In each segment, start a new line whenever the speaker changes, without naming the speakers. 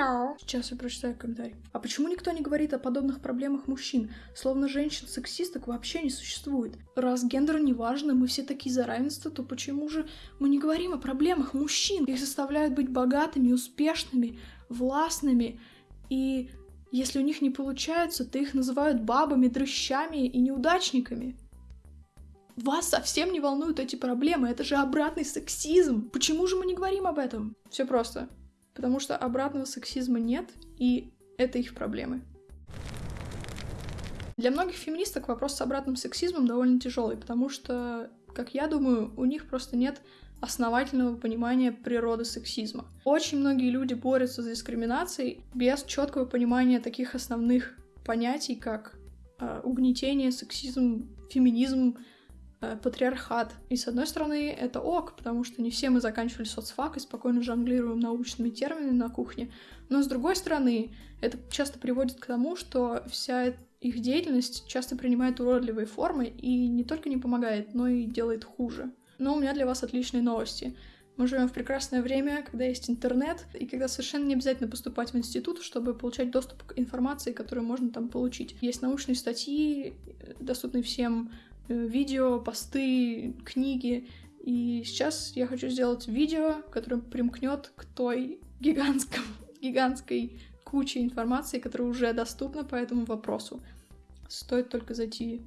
Hello. Сейчас я прочитаю комментарий. А почему никто не говорит о подобных проблемах мужчин? Словно женщин-сексисток вообще не существует. Раз гендер не важно, мы все такие за равенство, то почему же мы не говорим о проблемах мужчин? Их заставляют быть богатыми, успешными, властными. И если у них не получается, то их называют бабами, дрыщами и неудачниками. Вас совсем не волнуют эти проблемы, это же обратный сексизм. Почему же мы не говорим об этом? Все просто. Потому что обратного сексизма нет, и это их проблемы. Для многих феминисток вопрос с обратным сексизмом довольно тяжелый, потому что, как я думаю, у них просто нет основательного понимания природы сексизма. Очень многие люди борются за дискриминацией без четкого понимания таких основных понятий, как э, угнетение, сексизм, феминизм, патриархат. И с одной стороны, это ок, потому что не все мы заканчивали соцфак и спокойно жонглируем научными терминами на кухне. Но с другой стороны, это часто приводит к тому, что вся их деятельность часто принимает уродливые формы и не только не помогает, но и делает хуже. Но у меня для вас отличные новости. Мы живем в прекрасное время, когда есть интернет, и когда совершенно не обязательно поступать в институт, чтобы получать доступ к информации, которую можно там получить. Есть научные статьи, э, доступные всем Э, видео, посты, книги. И сейчас я хочу сделать видео, которое примкнет к той гигантском, гигантской куче информации, которая уже доступна по этому вопросу. Стоит только зайти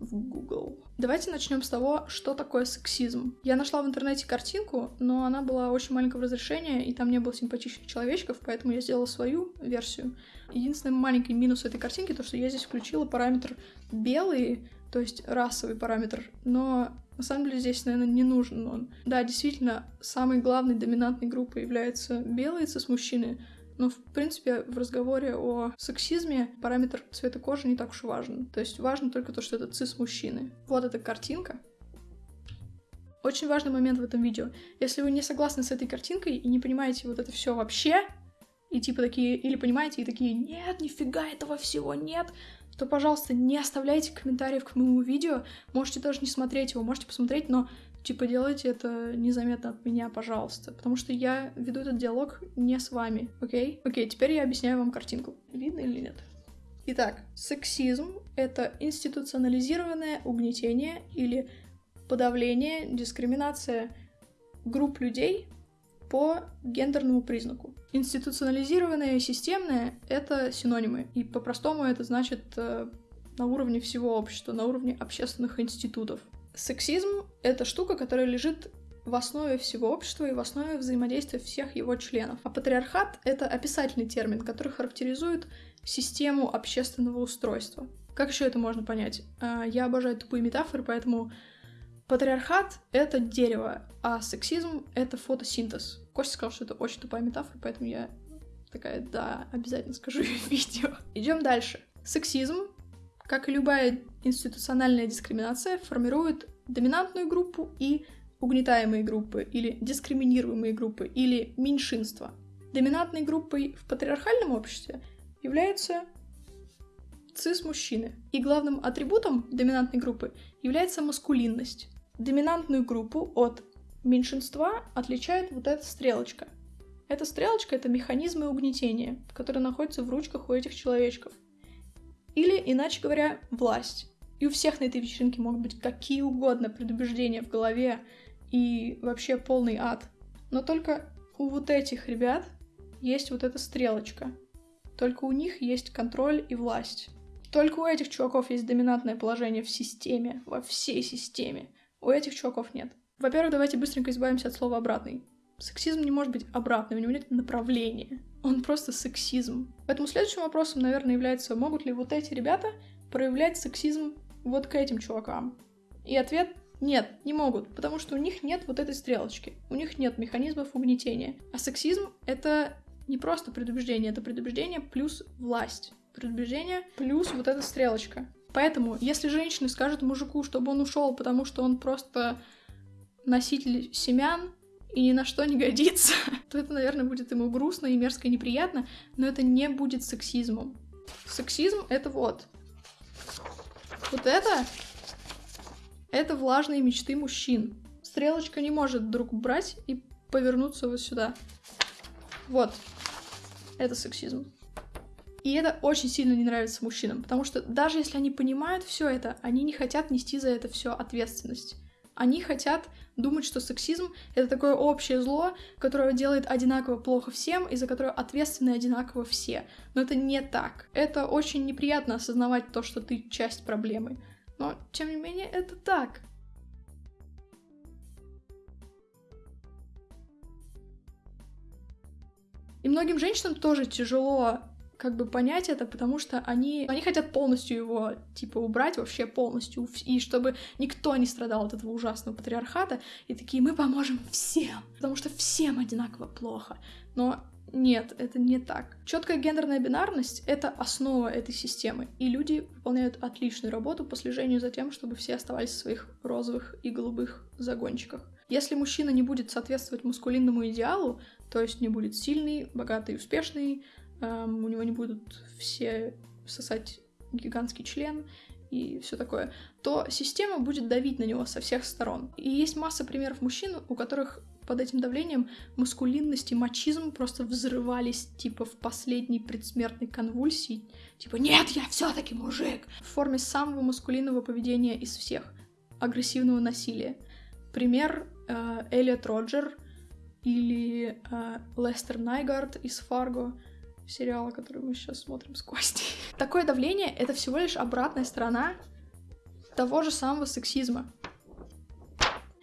в Google. Давайте начнем с того, что такое сексизм. Я нашла в интернете картинку, но она была очень маленького разрешения, и там не было симпатичных человечков, поэтому я сделала свою версию. Единственный маленький минус этой картинки то, что я здесь включила параметр белый, то есть расовый параметр, но на самом деле здесь, наверное, не нужен он. Да, действительно, самой главной доминантной группой являются белые цис-мужчины, но, в принципе, в разговоре о сексизме параметр цвета кожи не так уж и важен. То есть важно только то, что это цис-мужчины. Вот эта картинка. Очень важный момент в этом видео. Если вы не согласны с этой картинкой и не понимаете вот это все вообще, и типа такие, или понимаете, и такие, нет, нифига этого всего нет, то, пожалуйста, не оставляйте комментариев к моему видео. Можете даже не смотреть его, можете посмотреть, но типа делайте это незаметно от меня, пожалуйста. Потому что я веду этот диалог не с вами, окей? Окей, теперь я объясняю вам картинку. Видно или нет? Итак, сексизм — это институционализированное угнетение или подавление, дискриминация групп людей по гендерному признаку. Институционализированное и системное — это синонимы, и по-простому это значит э, на уровне всего общества, на уровне общественных институтов. Сексизм — это штука, которая лежит в основе всего общества и в основе взаимодействия всех его членов. А патриархат — это описательный термин, который характеризует систему общественного устройства. Как еще это можно понять? Э, я обожаю тупые метафоры, поэтому Патриархат — это дерево, а сексизм — это фотосинтез. Костя сказал, что это очень тупая метафора, поэтому я такая, да, обязательно скажу в видео. Идем дальше. Сексизм, как и любая институциональная дискриминация, формирует доминантную группу и угнетаемые группы, или дискриминируемые группы, или меньшинства. Доминантной группой в патриархальном обществе являются цис-мужчины. И главным атрибутом доминантной группы является маскулинность. Доминантную группу от меньшинства отличает вот эта стрелочка. Эта стрелочка — это механизмы угнетения, которые находятся в ручках у этих человечков. Или, иначе говоря, власть. И у всех на этой вечеринке могут быть какие угодно предубеждения в голове и вообще полный ад. Но только у вот этих ребят есть вот эта стрелочка. Только у них есть контроль и власть. Только у этих чуваков есть доминантное положение в системе, во всей системе. У этих чуваков нет. Во-первых, давайте быстренько избавимся от слова «обратный». Сексизм не может быть обратным, у него нет направления. Он просто сексизм. Поэтому следующим вопросом, наверное, является, могут ли вот эти ребята проявлять сексизм вот к этим чувакам? И ответ нет, не могут, потому что у них нет вот этой стрелочки, у них нет механизмов угнетения. А сексизм — это не просто предубеждение, это предубеждение плюс власть предубеждение, плюс вот эта стрелочка. Поэтому, если женщины скажут мужику, чтобы он ушел, потому что он просто носитель семян и ни на что не годится, то это, наверное, будет ему грустно и мерзко и неприятно, но это не будет сексизмом. Сексизм — это вот. Вот это — это влажные мечты мужчин. Стрелочка не может вдруг брать и повернуться вот сюда. Вот. Это сексизм. И это очень сильно не нравится мужчинам, потому что даже если они понимают все это, они не хотят нести за это все ответственность. Они хотят думать, что сексизм — это такое общее зло, которое делает одинаково плохо всем, и за которое ответственны одинаково все. Но это не так. Это очень неприятно осознавать то, что ты часть проблемы. Но, тем не менее, это так. И многим женщинам тоже тяжело как бы понять это, потому что они, они хотят полностью его, типа, убрать вообще полностью, и чтобы никто не страдал от этого ужасного патриархата, и такие, мы поможем всем, потому что всем одинаково плохо. Но нет, это не так. Четкая гендерная бинарность — это основа этой системы, и люди выполняют отличную работу по слежению за тем, чтобы все оставались в своих розовых и голубых загончиках. Если мужчина не будет соответствовать мускулинному идеалу, то есть не будет сильный, богатый, успешный, эм, у него не будут все сосать гигантский член и все такое, то система будет давить на него со всех сторон. И есть масса примеров мужчин, у которых под этим давлением маскулинность и мачизм просто взрывались, типа, в последней предсмертной конвульсии. Типа, нет, я все таки мужик! В форме самого маскулинного поведения из всех. Агрессивного насилия. Пример э, Элliot Роджер или э, Лестер Найгард из Фарго, сериала, который мы сейчас смотрим с Костей. Такое давление — это всего лишь обратная сторона того же самого сексизма.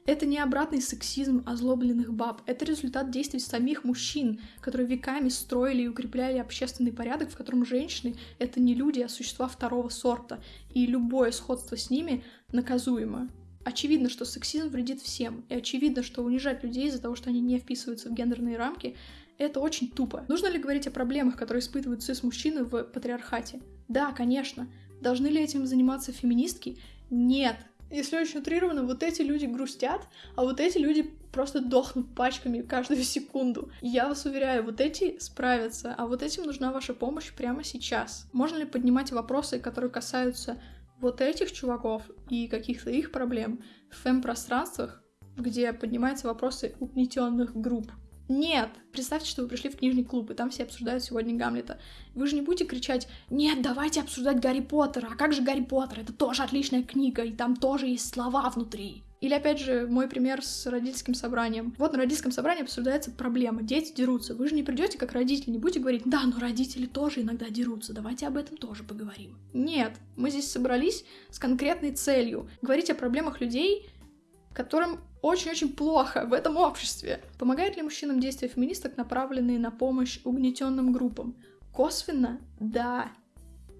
Это не обратный сексизм озлобленных баб, это результат действий самих мужчин, которые веками строили и укрепляли общественный порядок, в котором женщины — это не люди, а существа второго сорта, и любое сходство с ними наказуемо. Очевидно, что сексизм вредит всем, и очевидно, что унижать людей из-за того, что они не вписываются в гендерные рамки, это очень тупо. Нужно ли говорить о проблемах, которые испытывают цис-мужчины в патриархате? Да, конечно. Должны ли этим заниматься феминистки? Нет. Если очень утрированно, вот эти люди грустят, а вот эти люди просто дохнут пачками каждую секунду. Я вас уверяю, вот эти справятся, а вот этим нужна ваша помощь прямо сейчас. Можно ли поднимать вопросы, которые касаются вот этих чуваков и каких-то их проблем в фэм-пространствах, где поднимаются вопросы угнетенных групп. Нет! Представьте, что вы пришли в книжный клуб, и там все обсуждают сегодня Гамлета. Вы же не будете кричать «Нет, давайте обсуждать Гарри Поттера! А как же Гарри Поттер? Это тоже отличная книга, и там тоже есть слова внутри!» Или, опять же, мой пример с родительским собранием. Вот на родительском собрании обсуждается проблема. Дети дерутся. Вы же не придете как родители, не будете говорить, да, но родители тоже иногда дерутся, давайте об этом тоже поговорим. Нет, мы здесь собрались с конкретной целью. Говорить о проблемах людей, которым очень-очень плохо в этом обществе. Помогают ли мужчинам действия феминисток, направленные на помощь угнетенным группам? Косвенно? Да.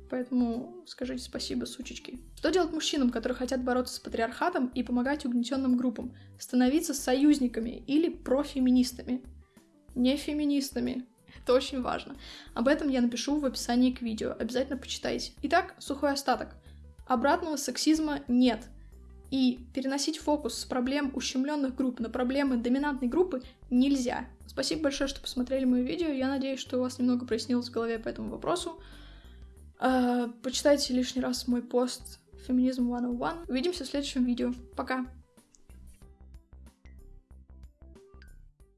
Поэтому скажите спасибо, сучечки. Что делать мужчинам, которые хотят бороться с патриархатом и помогать угнетенным группам? Становиться союзниками или профеминистами? Не феминистами. Это очень важно. Об этом я напишу в описании к видео. Обязательно почитайте. Итак, сухой остаток. Обратного сексизма нет. И переносить фокус с проблем ущемленных групп на проблемы доминантной группы нельзя. Спасибо большое, что посмотрели мое видео. Я надеюсь, что у вас немного прояснилось в голове по этому вопросу. А, почитайте лишний раз мой пост Феминизм 101. Увидимся в следующем видео. Пока!